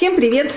Всем привет!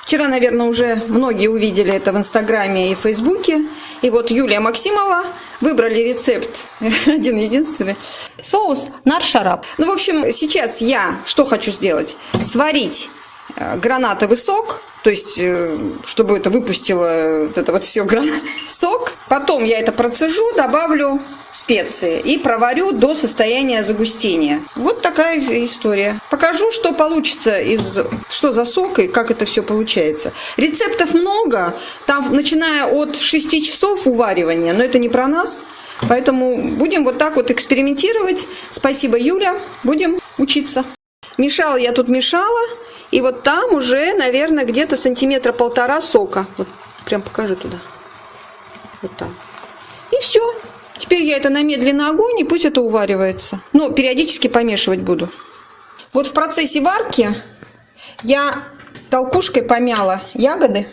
Вчера, наверное, уже многие увидели это в Инстаграме и Фейсбуке. И вот Юлия Максимова выбрали рецепт, один-единственный, соус нар-шарап. Ну, в общем, сейчас я что хочу сделать? Сварить э, гранатовый сок, то есть, э, чтобы это выпустило вот это вот все сок. Потом я это процежу, добавлю специи и проварю до состояния загустения. Вот такая история. Покажу, что получится из что за сок и как это все получается. Рецептов много, там начиная от 6 часов уваривания, но это не про нас. Поэтому будем вот так вот экспериментировать. Спасибо, Юля. Будем учиться. Мешала я тут мешала. И вот там уже, наверное, где-то сантиметра полтора сока. Вот прям покажи туда. Вот так. И все. Теперь я это на медленный огонь, и пусть это уваривается. Но периодически помешивать буду. Вот в процессе варки я толкушкой помяла ягоды.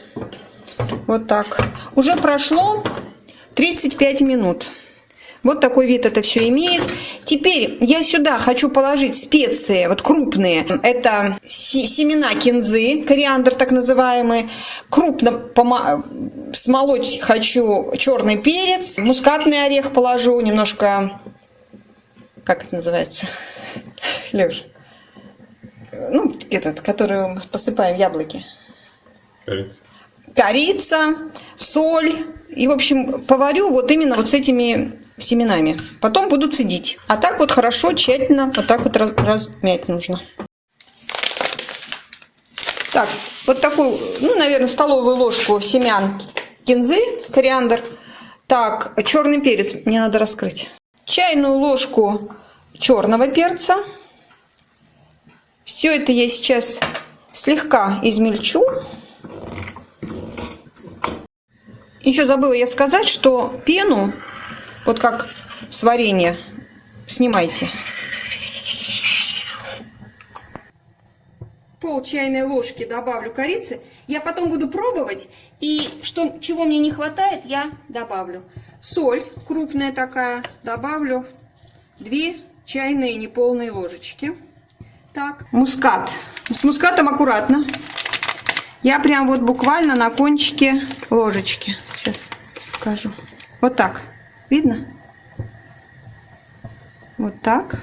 Вот так. Уже прошло 35 минут. Вот такой вид это все имеет. Теперь я сюда хочу положить специи, вот крупные. Это семена кинзы, кориандр так называемый. Крупно смолоть хочу черный перец. Мускатный орех положу, немножко... Как это называется? Леш. Ну, этот, который мы посыпаем яблоки. Корица. Корица, соль. И, в общем, поварю вот именно вот с этими семенами. Потом буду цедить. А так вот хорошо, тщательно, вот так вот раз, размять нужно. Так, вот такую, ну, наверное, столовую ложку семян кинзы, кориандр. Так, черный перец мне надо раскрыть. Чайную ложку черного перца. Все это я сейчас слегка измельчу. Еще забыла я сказать, что пену вот как с варенья. Снимайте. Пол чайной ложки добавлю корицы. Я потом буду пробовать. И что, чего мне не хватает, я добавлю. Соль крупная такая. Добавлю две чайные неполные ложечки. Так, мускат. С мускатом аккуратно. Я прям вот буквально на кончике ложечки. Сейчас покажу. Вот так. Видно? Вот так.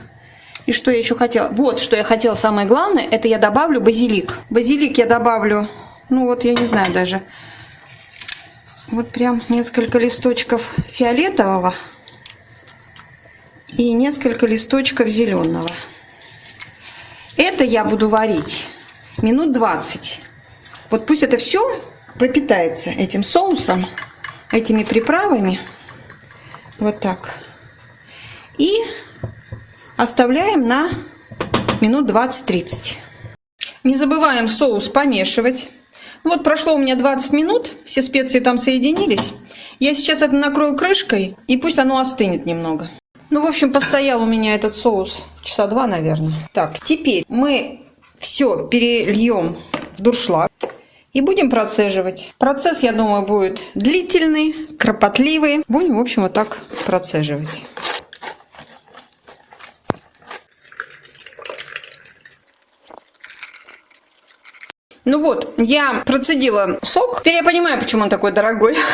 И что я еще хотела? Вот, что я хотела самое главное, это я добавлю базилик. Базилик я добавлю, ну вот, я не знаю даже. Вот прям несколько листочков фиолетового и несколько листочков зеленого. Это я буду варить минут 20. Вот пусть это все пропитается этим соусом, этими приправами. Вот так. И оставляем на минут 20-30. Не забываем соус помешивать. Вот прошло у меня 20 минут, все специи там соединились. Я сейчас это накрою крышкой, и пусть оно остынет немного. Ну, в общем, постоял у меня этот соус часа два, наверное. Так, теперь мы все перельем в дуршлаг. И будем процеживать. Процесс, я думаю, будет длительный, кропотливый. Будем, в общем, вот так процеживать. Ну вот, я процедила сок. Теперь я понимаю, почему он такой дорогой.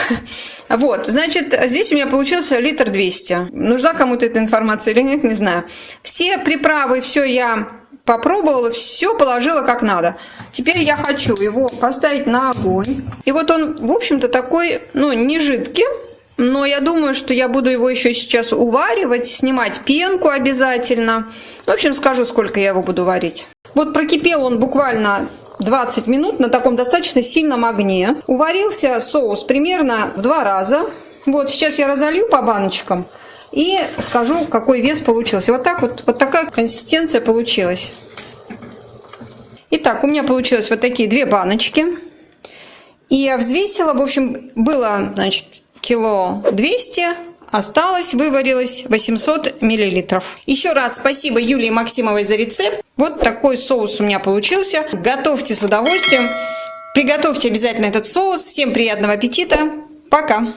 Вот, значит, здесь у меня получился литр 200. Нужна кому-то эта информация или нет, не знаю. Все приправы, все я попробовала, все положила как надо. Теперь я хочу его поставить на огонь. И вот он, в общем-то, такой, ну, не жидкий. Но я думаю, что я буду его еще сейчас уваривать, снимать пенку обязательно. В общем, скажу, сколько я его буду варить. Вот прокипел он буквально 20 минут на таком достаточно сильном огне. Уварился соус примерно в два раза. Вот сейчас я разолью по баночкам и скажу, какой вес получился. Вот так вот, вот такая консистенция получилась. Итак, у меня получилось вот такие две баночки. И я взвесила, в общем, было, значит, кило 200, осталось, выварилось 800 миллилитров. Еще раз спасибо Юлии Максимовой за рецепт. Вот такой соус у меня получился. Готовьте с удовольствием. Приготовьте обязательно этот соус. Всем приятного аппетита. Пока!